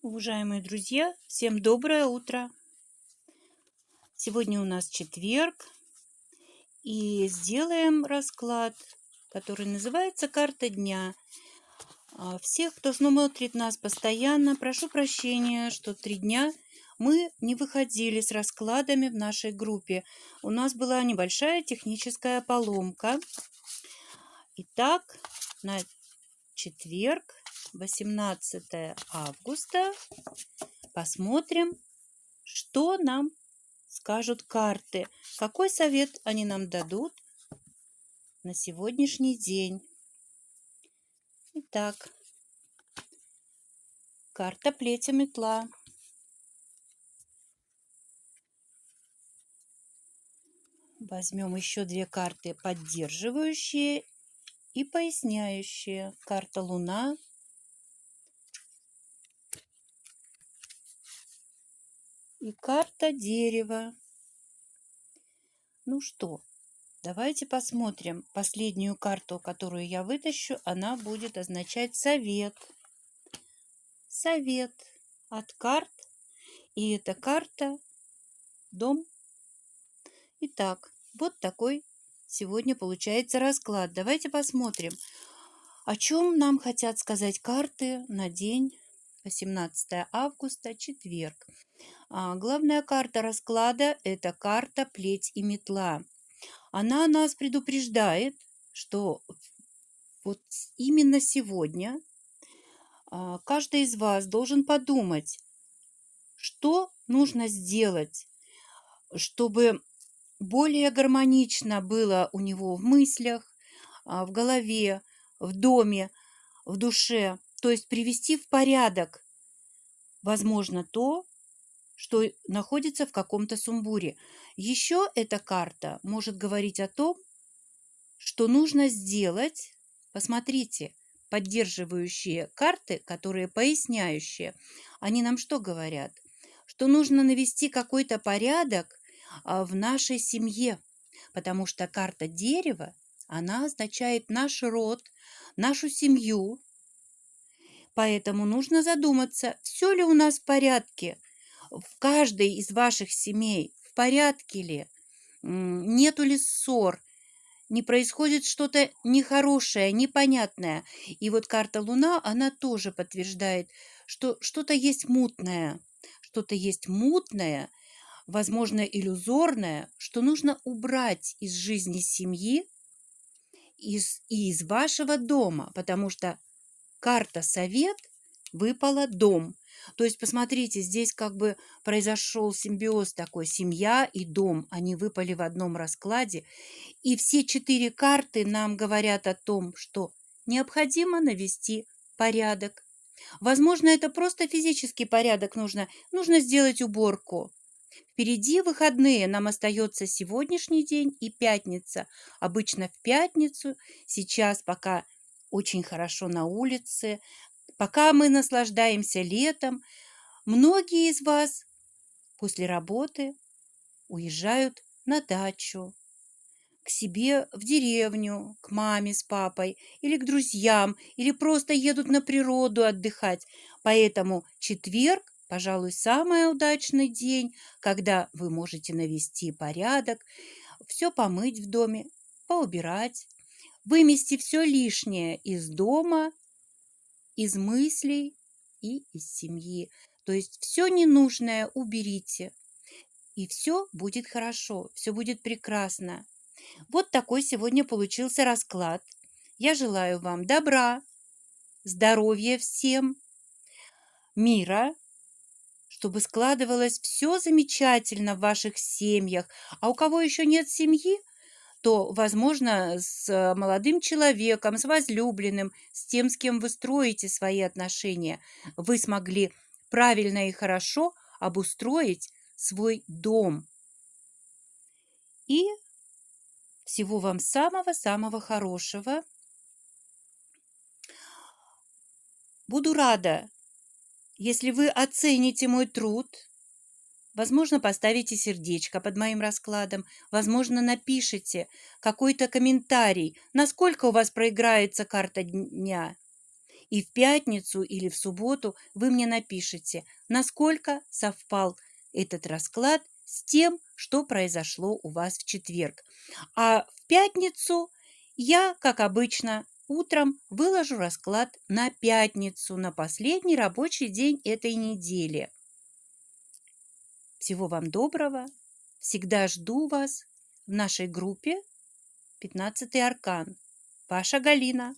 Уважаемые друзья, всем доброе утро! Сегодня у нас четверг, и сделаем расклад, который называется «Карта дня». А, всех, кто смотрит нас постоянно, прошу прощения, что три дня мы не выходили с раскладами в нашей группе. У нас была небольшая техническая поломка. Итак, на четверг 18 августа. Посмотрим, что нам скажут карты. Какой совет они нам дадут на сегодняшний день. Итак, карта плетя метла. Возьмем еще две карты поддерживающие и поясняющие. Карта Луна и карта дерева. Ну что, давайте посмотрим последнюю карту, которую я вытащу. Она будет означать совет. Совет от карт. И эта карта дом. Итак, вот такой сегодня получается расклад. Давайте посмотрим, о чем нам хотят сказать карты на день 18 августа, четверг. А, главная карта расклада – это карта «Плеть и метла». Она нас предупреждает, что вот именно сегодня а, каждый из вас должен подумать, что нужно сделать, чтобы более гармонично было у него в мыслях, а, в голове, в доме, в душе. То есть привести в порядок, возможно, то, что находится в каком-то сумбуре. Еще эта карта может говорить о том, что нужно сделать, посмотрите, поддерживающие карты, которые поясняющие, они нам что говорят? Что нужно навести какой-то порядок а, в нашей семье, потому что карта дерева, она означает наш род, нашу семью, Поэтому нужно задуматься, все ли у нас в порядке, в каждой из ваших семей в порядке ли, нету ли ссор, не происходит что-то нехорошее, непонятное. И вот карта Луна, она тоже подтверждает, что что-то есть мутное, что-то есть мутное, возможно, иллюзорное, что нужно убрать из жизни семьи из, и из вашего дома, потому что карта совет выпала дом. То есть, посмотрите, здесь как бы произошел симбиоз такой. Семья и дом, они выпали в одном раскладе. И все четыре карты нам говорят о том, что необходимо навести порядок. Возможно, это просто физический порядок нужно. Нужно сделать уборку. Впереди выходные нам остается сегодняшний день и пятница. Обычно в пятницу, сейчас пока очень хорошо на улице, Пока мы наслаждаемся летом, многие из вас после работы уезжают на дачу, к себе в деревню, к маме с папой или к друзьям, или просто едут на природу отдыхать. Поэтому четверг, пожалуй, самый удачный день, когда вы можете навести порядок, все помыть в доме, поубирать, вымести все лишнее из дома из мыслей и из семьи. То есть все ненужное уберите, и все будет хорошо, все будет прекрасно. Вот такой сегодня получился расклад. Я желаю вам добра, здоровья всем, мира, чтобы складывалось все замечательно в ваших семьях. А у кого еще нет семьи, то, возможно, с э, молодым человеком, с возлюбленным, с тем, с кем вы строите свои отношения, вы смогли правильно и хорошо обустроить свой дом. И всего вам самого-самого хорошего. Буду рада, если вы оцените мой труд – Возможно, поставите сердечко под моим раскладом, возможно, напишите какой-то комментарий, насколько у вас проиграется карта дня. И в пятницу или в субботу вы мне напишите, насколько совпал этот расклад с тем, что произошло у вас в четверг. А в пятницу я, как обычно, утром выложу расклад на пятницу, на последний рабочий день этой недели. Всего вам доброго. Всегда жду вас в нашей группе 15 аркан. Ваша Галина.